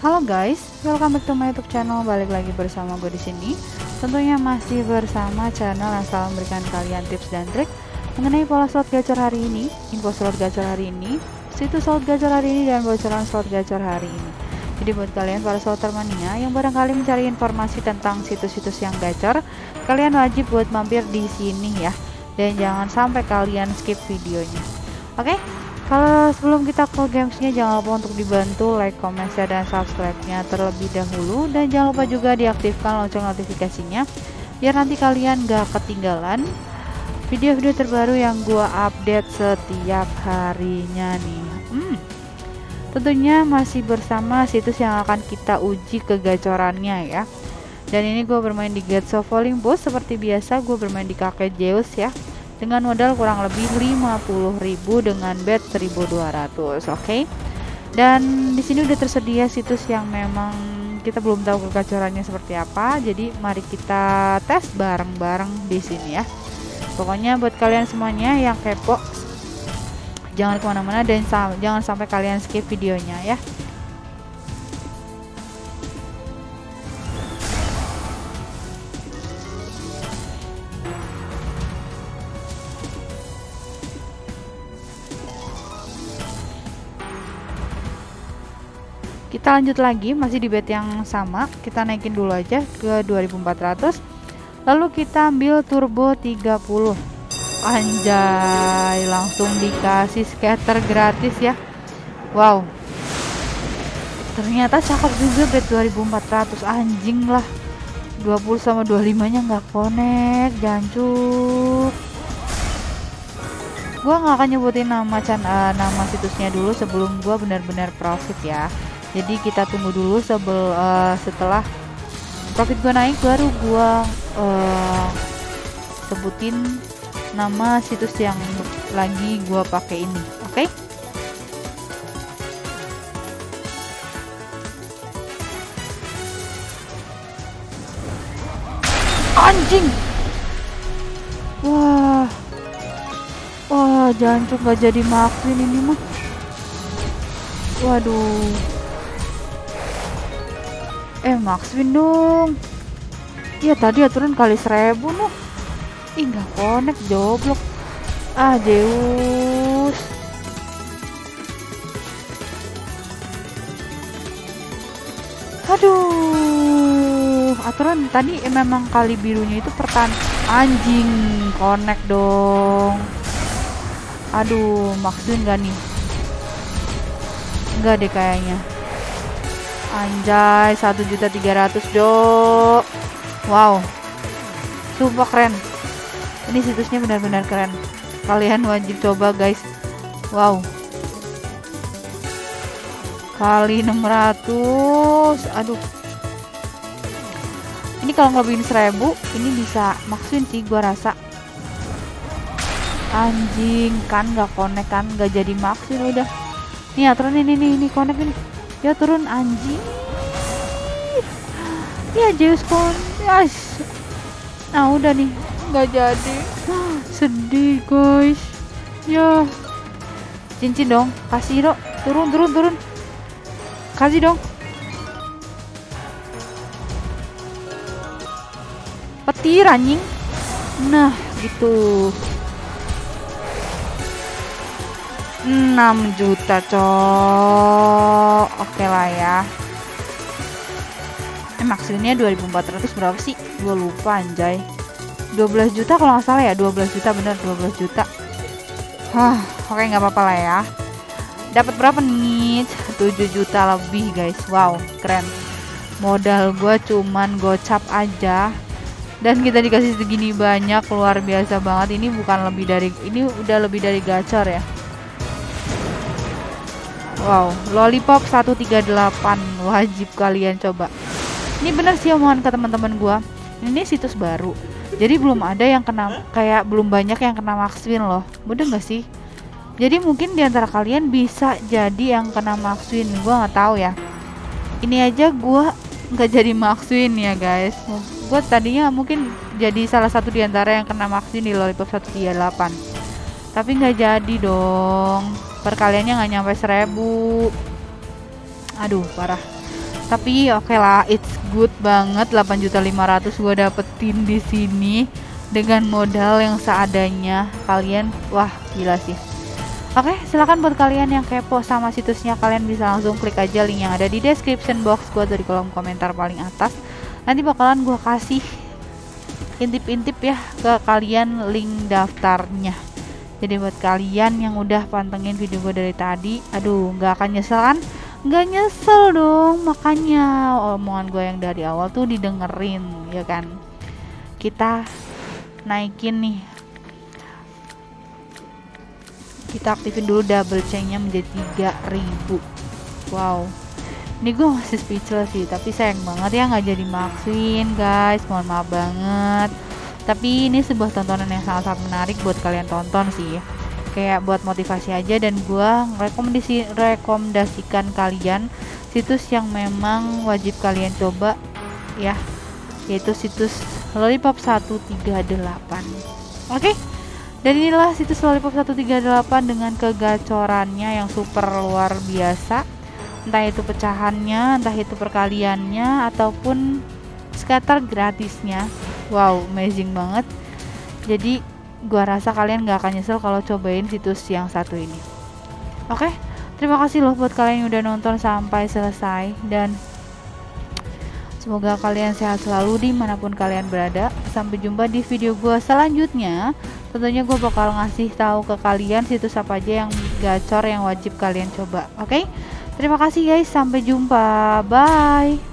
Halo guys, welcome back to my YouTube channel. Balik lagi bersama gue di sini. Tentunya masih bersama channel yang selalu memberikan kalian tips dan trik mengenai pola slot gacor hari ini, info slot gacor hari ini, situs slot gacor hari ini dan bocoran slot gacor hari ini. Jadi buat kalian para slotter mania yang barangkali mencari informasi tentang situs-situs yang gacor, kalian wajib buat mampir di sini ya. Dan jangan sampai kalian skip videonya. Oke? Kalau sebelum kita ke gamesnya jangan lupa untuk dibantu like, comment, share, dan subscribe-nya terlebih dahulu dan jangan lupa juga diaktifkan lonceng notifikasinya biar nanti kalian gak ketinggalan video-video terbaru yang gua update setiap harinya nih. Hmm. Tentunya masih bersama situs yang akan kita uji kegacorannya ya. Dan ini gue bermain di Gates of Olympus seperti biasa gue bermain di kakek Zeus ya dengan modal kurang lebih 50.000 dengan bet 1200 oke okay? dan di sini udah tersedia situs yang memang kita belum tahu kegacorannya seperti apa jadi mari kita tes bareng-bareng di sini ya pokoknya buat kalian semuanya yang kepo jangan ke mana-mana dan jangan sampai kalian skip videonya ya kita lanjut lagi masih di bet yang sama. Kita naikin dulu aja ke 2400 lalu kita ambil turbo 30 anjay langsung dikasih scatter gratis ya. Wow. Ternyata cakep juga bet 2400 anjing lah. 20 sama 25 nya nggak connect jancuk. Gua nggak akan nyebutin nama uh, nama situsnya dulu sebelum gua benar-benar profit ya jadi kita tunggu dulu sebel uh, setelah profit gue naik baru gue uh, sebutin nama situs yang lagi gue pakai ini oke? Okay? anjing! Wah. Wah jangan nggak jadi maafin ini mah. Waduh eh max win dong. Iya tadi aturan kali seribu noh ih nggak connect joblok. Ah Zeus. Aduh aturan tadi eh, memang kali birunya itu pertan anjing connect dong. Aduh maksudnya nggak nih? Enggak deh kayaknya Anjay, satu juta tiga ratus dok. Wow, super keren. Ini situsnya benar-benar keren. Kalian wajib coba guys. Wow. Kali 600. Aduh. Ini kalau ngelebihin 1000, ini bisa maksin sih gua rasa. Anjing, kan nggak connect kan, nggak jadi maksin udah. Nih aturan ini nih, ini connect ini ya turun anjing. Ya Zeus kon yes. nah udah nih. Nggak jadi. Sedih guys. Ya. Cincin dong. Kasih dong turun turun turun. Kasih dong. Petir anjing. Nah gitu 6 juta cok. Oke lah ya. Eh maksudnya 2400 berapa sih? Gue lupa anjay. 12 juta kalau nggak salah ya? 12 juta bener 12 juta. Hah, oke nggak apa-apa lah ya. Dapat berapa nih? 7 juta lebih guys. Wow keren. Modal gue cuman gocap aja. Dan kita dikasih segini banyak luar biasa banget. Ini bukan lebih dari ini udah lebih dari gacor ya Wow, Lollipop 138 wajib kalian coba. Ini bener sih omongan ke teman-teman gua. Ini situs baru. Jadi belum ada yang kena kayak belum banyak yang kena Maxwin loh. Mudah nggak sih? Jadi mungkin di antara kalian bisa jadi yang kena Maxwin. Gua nggak tahu ya. Ini aja gua nggak jadi Maxwin ya guys. Gua tadinya mungkin jadi salah satu di antara yang kena Maxwin di Lollipop 138. Tapi nggak jadi dong. Perkaliannya nggak nyampe seribu. Aduh parah. Tapi oke okay lah it's good banget. 8.500 gue dapetin di sini dengan modal yang seadanya. Kalian wah gila sih. Oke, silahkan buat kalian yang kepo sama situsnya, kalian bisa langsung klik aja link yang ada di description box gue dari kolom komentar paling atas. Nanti bakalan gue kasih intip-intip ya ke kalian link daftarnya. Jadi buat kalian yang udah pantengin video gue dari tadi, aduh nggak akan nyesel kan? Nggak nyesel dong, makanya omongan gue yang dari awal tuh didengerin, ya kan? Kita naikin nih. Kita aktifin dulu double chainnya menjadi 3000 wow. Ini gue masih speechless sih tapi sayang banget ya nggak jadi maksin guys. Mohon maaf banget tapi ini sebuah tontonan yang sangat-sangat menarik buat kalian tonton sih kayak buat motivasi aja dan gue rekomendasi rekomendasikan kalian situs yang memang wajib kalian coba ya yaitu situs lollipop 138 oke okay? Dan inilah situs Lollipop 138 dengan kegacorannya yang super luar biasa. Entah itu pecahannya, entah itu perkaliannya ataupun scatter gratisnya. Wow, amazing banget. Jadi gua rasa kalian gak akan nyesel kalau cobain situs yang satu ini. Oke, terima kasih loh buat kalian yang udah nonton sampai selesai dan Semoga kalian sehat selalu di mana pun kalian berada. Sampai jumpa di video gue selanjutnya. Tentunya gue bakal ngasih tahu ke kalian situs apa aja yang gacor yang wajib kalian coba. Oke? Okay? Terima kasih guys. Sampai jumpa. Bye.